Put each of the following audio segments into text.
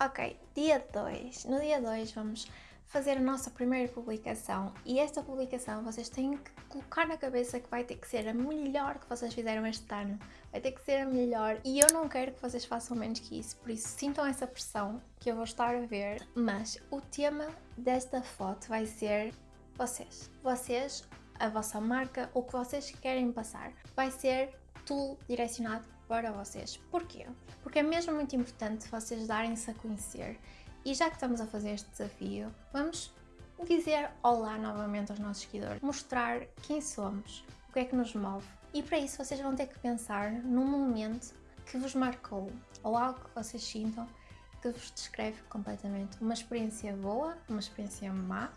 Ok, dia 2. No dia 2 vamos fazer a nossa primeira publicação e esta publicação vocês têm que colocar na cabeça que vai ter que ser a melhor que vocês fizeram este ano. Vai ter que ser a melhor e eu não quero que vocês façam menos que isso, por isso sintam essa pressão que eu vou estar a ver. Mas o tema desta foto vai ser vocês. Vocês, a vossa marca, o que vocês querem passar. Vai ser tudo direcionado para vocês. Porquê? Porque é mesmo muito importante vocês darem-se a conhecer e já que estamos a fazer este desafio, vamos dizer olá novamente aos nossos seguidores, mostrar quem somos, o que é que nos move. E para isso vocês vão ter que pensar num momento que vos marcou ou algo que vocês sintam que vos descreve completamente. Uma experiência boa, uma experiência má,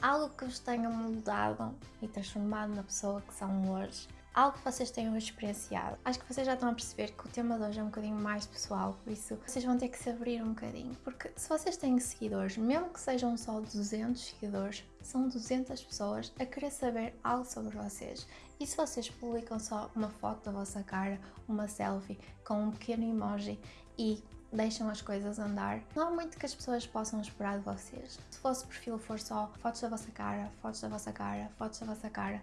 algo que vos tenha mudado e transformado na pessoa que são hoje algo que vocês tenham experienciado. Acho que vocês já estão a perceber que o tema de hoje é um bocadinho mais pessoal, por isso vocês vão ter que se abrir um bocadinho, porque se vocês têm seguidores, mesmo que sejam só 200 seguidores, são 200 pessoas a querer saber algo sobre vocês. E se vocês publicam só uma foto da vossa cara, uma selfie com um pequeno emoji e deixam as coisas andar. Não há muito que as pessoas possam esperar de vocês. Se o vosso perfil for só fotos da vossa cara, fotos da vossa cara, fotos da vossa cara,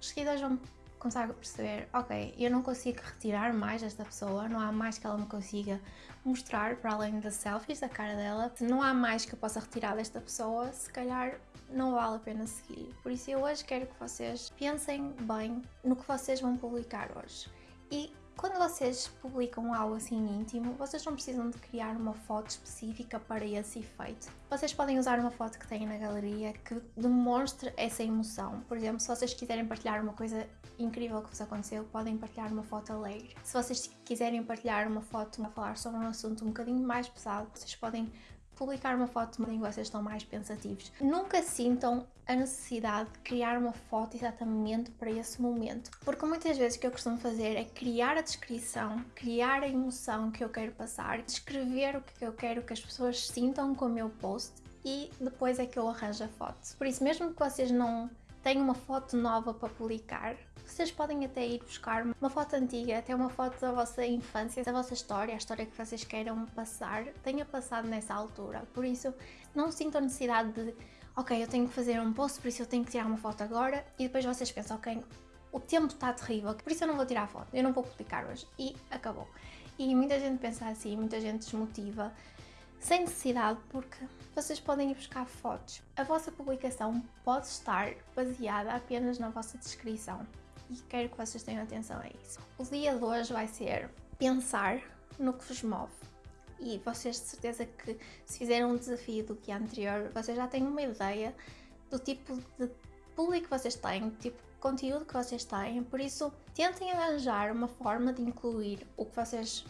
os seguidores vão começar a perceber, ok, eu não consigo retirar mais esta pessoa, não há mais que ela me consiga mostrar para além das selfies da cara dela, não há mais que eu possa retirar desta pessoa, se calhar não vale a pena seguir. Por isso eu hoje quero que vocês pensem bem no que vocês vão publicar hoje. E quando vocês publicam algo assim íntimo, vocês não precisam de criar uma foto específica para esse efeito. Vocês podem usar uma foto que têm na galeria que demonstre essa emoção. Por exemplo, se vocês quiserem partilhar uma coisa incrível que vos aconteceu, podem partilhar uma foto alegre. Se vocês quiserem partilhar uma foto a falar sobre um assunto um bocadinho mais pesado, vocês podem publicar uma foto em que vocês estão mais pensativos. Nunca sintam a necessidade de criar uma foto exatamente para esse momento. Porque muitas vezes o que eu costumo fazer é criar a descrição, criar a emoção que eu quero passar, descrever o que eu quero que as pessoas sintam com o meu post e depois é que eu arranjo a foto. Por isso, mesmo que vocês não tenham uma foto nova para publicar, vocês podem até ir buscar uma foto antiga, até uma foto da vossa infância, da vossa história, a história que vocês queiram passar, tenha passado nessa altura. Por isso, não sintam necessidade de, ok, eu tenho que fazer um post, por isso eu tenho que tirar uma foto agora, e depois vocês pensam, ok, o tempo está terrível, por isso eu não vou tirar a foto, eu não vou publicar hoje. E acabou. E muita gente pensa assim, muita gente desmotiva, sem necessidade, porque vocês podem ir buscar fotos. A vossa publicação pode estar baseada apenas na vossa descrição e quero que vocês tenham atenção a isso. O dia de hoje vai ser pensar no que vos move. E vocês de certeza que se fizeram um desafio do que anterior, vocês já têm uma ideia do tipo de público que vocês têm, do tipo de conteúdo que vocês têm, por isso tentem arranjar uma forma de incluir o que vocês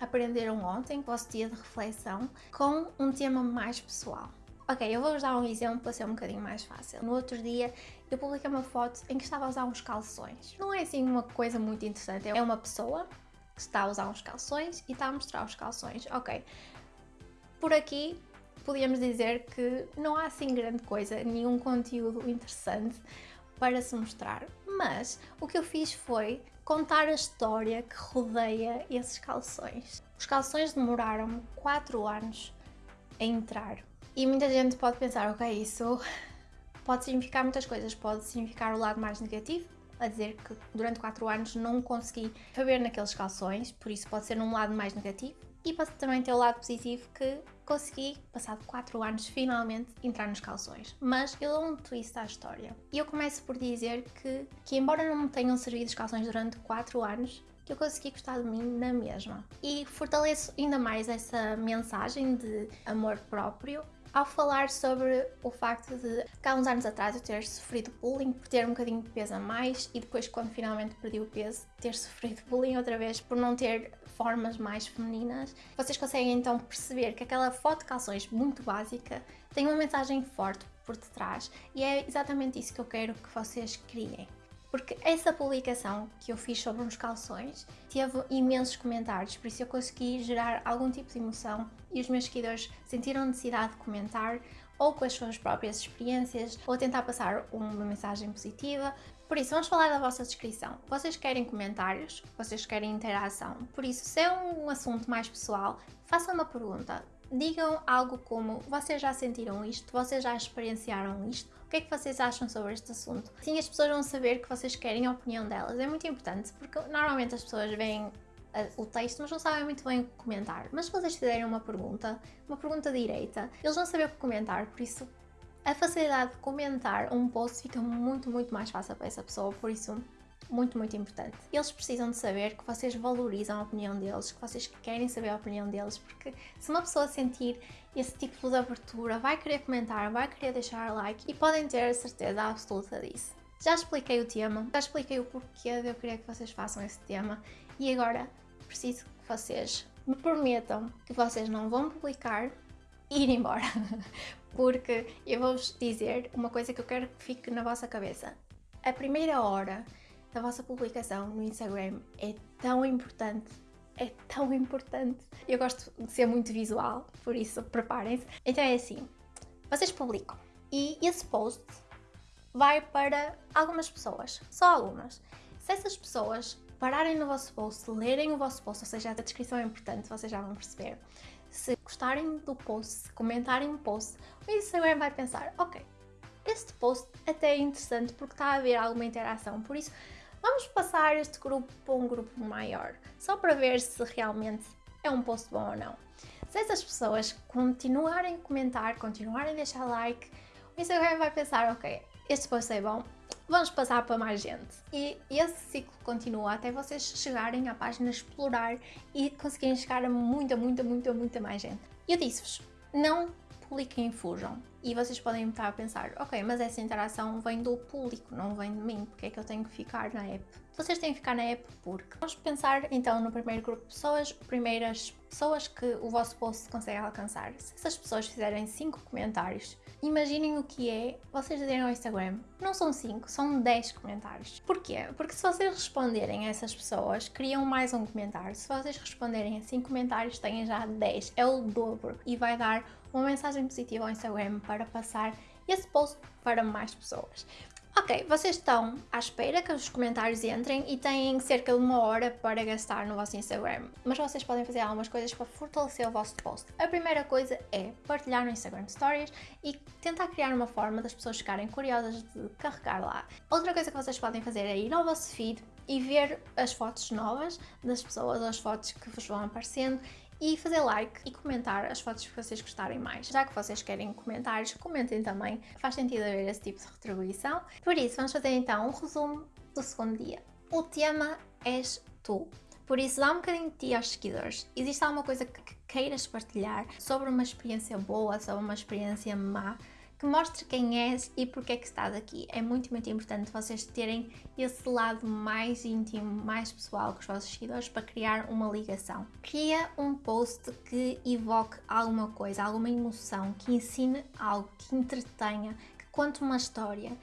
aprenderam ontem, vosso dia de reflexão, com um tema mais pessoal. Ok, eu vou-vos dar um exemplo para ser um bocadinho mais fácil. No outro dia eu publiquei uma foto em que estava a usar uns calções. Não é assim uma coisa muito interessante, é uma pessoa que está a usar uns calções e está a mostrar os calções. Ok, por aqui podíamos dizer que não há assim grande coisa, nenhum conteúdo interessante para se mostrar. Mas o que eu fiz foi contar a história que rodeia esses calções. Os calções demoraram 4 anos a entrar e muita gente pode pensar, ok, isso pode significar muitas coisas. Pode significar o lado mais negativo, a dizer que durante 4 anos não consegui caber naqueles calções, por isso pode ser um lado mais negativo. E também ter o lado positivo que consegui, passado 4 anos, finalmente entrar nos calções. Mas eu dou um twist à história. E eu começo por dizer que, que embora não me tenham servido os calções durante 4 anos, eu consegui gostar de mim na mesma. E fortaleço ainda mais essa mensagem de amor próprio ao falar sobre o facto de, há uns anos atrás, eu ter sofrido bullying por ter um bocadinho de peso a mais e depois, quando finalmente perdi o peso, ter sofrido bullying outra vez por não ter formas mais femininas. Vocês conseguem então perceber que aquela foto de calções muito básica tem uma mensagem forte por detrás e é exatamente isso que eu quero que vocês criem porque essa publicação que eu fiz sobre uns calções teve imensos comentários, por isso eu consegui gerar algum tipo de emoção e os meus seguidores sentiram necessidade de comentar ou com as suas próprias experiências ou tentar passar uma mensagem positiva. Por isso, vamos falar da vossa descrição. Vocês querem comentários, vocês querem interação, por isso, se é um assunto mais pessoal, façam uma pergunta digam algo como vocês já sentiram isto, vocês já experienciaram isto, o que é que vocês acham sobre este assunto? Assim as pessoas vão saber que vocês querem a opinião delas. É muito importante, porque normalmente as pessoas veem o texto, mas não sabem muito bem o que comentar. Mas se vocês fizerem uma pergunta, uma pergunta direita, eles vão saber o que comentar, por isso a facilidade de comentar um post fica muito, muito mais fácil para essa pessoa, por isso muito, muito importante. Eles precisam de saber que vocês valorizam a opinião deles, que vocês querem saber a opinião deles, porque se uma pessoa sentir esse tipo de abertura, vai querer comentar, vai querer deixar like e podem ter a certeza absoluta disso. Já expliquei o tema, já expliquei o porquê de eu querer que vocês façam esse tema e agora preciso que vocês me prometam que vocês não vão publicar e ir embora. Porque eu vou-vos dizer uma coisa que eu quero que fique na vossa cabeça. A primeira hora da vossa publicação no Instagram é tão importante, é tão importante. Eu gosto de ser muito visual, por isso preparem-se. Então é assim, vocês publicam e esse post vai para algumas pessoas, só algumas. Se essas pessoas pararem no vosso post, lerem o vosso post, ou seja, a descrição é importante, vocês já vão perceber. Se gostarem do post, se comentarem o post, o Instagram vai pensar, ok, este post até é interessante porque está a haver alguma interação, por isso Vamos passar este grupo para um grupo maior, só para ver se realmente é um post bom ou não. Se essas pessoas continuarem a comentar, continuarem a deixar like, o Instagram vai pensar, ok, este post é bom, vamos passar para mais gente. E esse ciclo continua até vocês chegarem à página explorar e conseguirem chegar a muita, muita, muita, muita mais gente. Eu disse-vos, não publiquem e fujam. E vocês podem estar a pensar, ok, mas essa interação vem do público, não vem de mim, porque é que eu tenho que ficar na app? Vocês têm que ficar na app porque vamos pensar então no primeiro grupo de pessoas, primeiras pessoas que o vosso post consegue alcançar. Se essas pessoas fizerem 5 comentários, imaginem o que é vocês dizerem ao Instagram, não são 5, são 10 comentários. Porquê? Porque se vocês responderem a essas pessoas, criam mais um comentário. Se vocês responderem a 5 comentários, têm já 10, é o dobro e vai dar uma mensagem positiva ao Instagram para passar esse post para mais pessoas. Ok, vocês estão à espera que os comentários entrem e têm cerca de uma hora para gastar no vosso Instagram, mas vocês podem fazer algumas coisas para fortalecer o vosso post. A primeira coisa é partilhar no Instagram Stories e tentar criar uma forma das pessoas ficarem curiosas de carregar lá. Outra coisa que vocês podem fazer é ir ao vosso feed e ver as fotos novas das pessoas, as fotos que vos vão aparecendo e fazer like e comentar as fotos que vocês gostarem mais. Já que vocês querem comentários, comentem também, faz sentido haver esse tipo de retribuição. Por isso, vamos fazer então um resumo do segundo dia. O tema és tu. Por isso, dá um bocadinho de ti aos seguidores. Existe alguma coisa que queiras partilhar sobre uma experiência boa, sobre uma experiência má, que mostre quem és e porque é que estás aqui. É muito, muito importante vocês terem esse lado mais íntimo, mais pessoal com os vossos seguidores para criar uma ligação. Cria um post que evoque alguma coisa, alguma emoção, que ensine algo, que entretenha, que conte uma história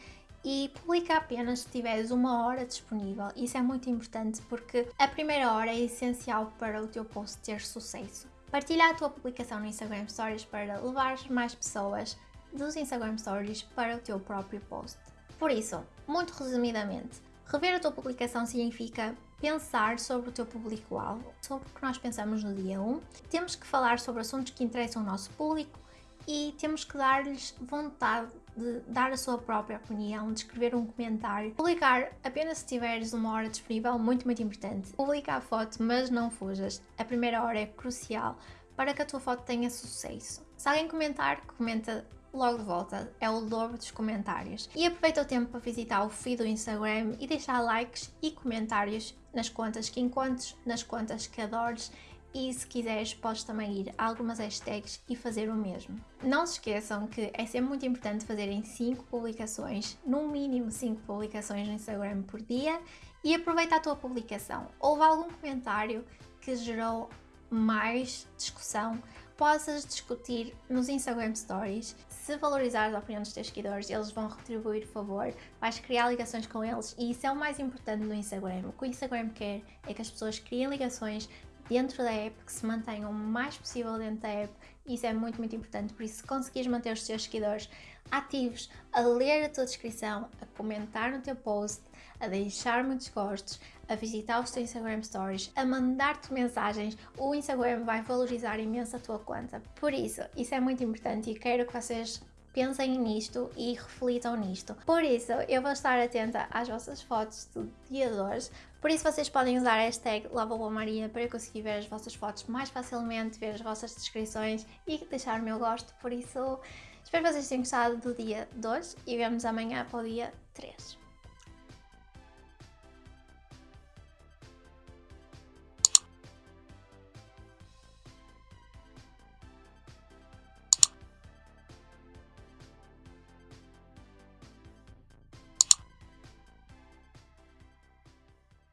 e publica apenas se tiveres uma hora disponível. Isso é muito importante porque a primeira hora é essencial para o teu post ter sucesso. Partilha a tua publicação no Instagram Stories para levar mais pessoas dos Instagram Stories para o teu próprio post. Por isso, muito resumidamente, rever a tua publicação significa pensar sobre o teu público-alvo, sobre o que nós pensamos no dia 1. Temos que falar sobre assuntos que interessam o nosso público e temos que dar-lhes vontade de dar a sua própria opinião, de escrever um comentário. Publicar apenas se tiveres uma hora disponível, muito, muito importante. Publica a foto, mas não fujas. A primeira hora é crucial para que a tua foto tenha sucesso. Se alguém comentar, comenta logo de volta, é o dobro dos comentários. E aproveita o tempo para visitar o feed do Instagram e deixar likes e comentários nas contas que encontres, nas contas que adores e se quiseres podes também ir a algumas hashtags e fazer o mesmo. Não se esqueçam que é sempre muito importante fazerem 5 publicações, no mínimo 5 publicações no Instagram por dia e aproveita a tua publicação. Houve algum comentário que gerou mais discussão, possas discutir nos Instagram Stories. Se valorizares a opinião dos teus seguidores, eles vão retribuir o favor, vais criar ligações com eles e isso é o mais importante no Instagram. O que o Instagram quer é que as pessoas criem ligações, dentro da app, que se mantenham o mais possível dentro da app. Isso é muito, muito importante. Por isso, se conseguires manter os teus seguidores ativos, a ler a tua descrição, a comentar no teu post, a deixar muitos gostos, a visitar os teus Instagram Stories, a mandar-te mensagens, o Instagram vai valorizar imenso a tua conta. Por isso, isso é muito importante e quero que vocês pensem nisto e reflitam nisto. Por isso, eu vou estar atenta às vossas fotos do dia 2. Por isso, vocês podem usar a hashtag Maria para eu conseguir ver as vossas fotos mais facilmente, ver as vossas descrições e deixar o meu gosto. Por isso, espero que vocês tenham gostado do dia 2 e vemos amanhã para o dia 3.